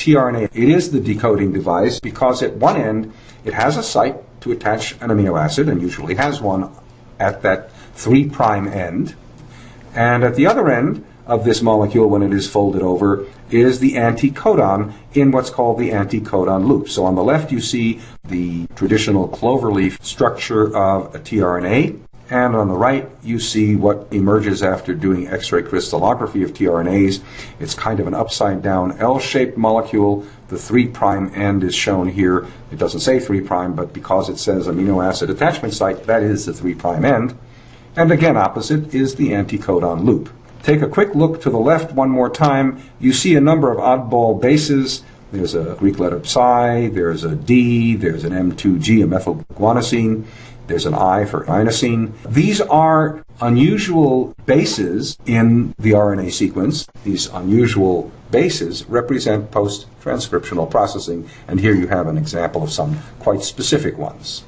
tRNA. It is the decoding device because at one end it has a site to attach an amino acid and usually has one at that 3' prime end. And at the other end of this molecule, when it is folded over, is the anticodon in what's called the anticodon loop. So on the left, you see the traditional cloverleaf structure of a tRNA. And on the right, you see what emerges after doing X-ray crystallography of tRNAs. It's kind of an upside down L-shaped molecule. The 3' end is shown here. It doesn't say 3', but because it says amino acid attachment site, that is the 3' end. And again, opposite is the anticodon loop. Take a quick look to the left one more time. You see a number of oddball bases. There's a Greek letter psi, there's a D, there's an M2G, a methylguanosine, there's an I for inosine. These are unusual bases in the RNA sequence. These unusual bases represent post transcriptional processing, and here you have an example of some quite specific ones.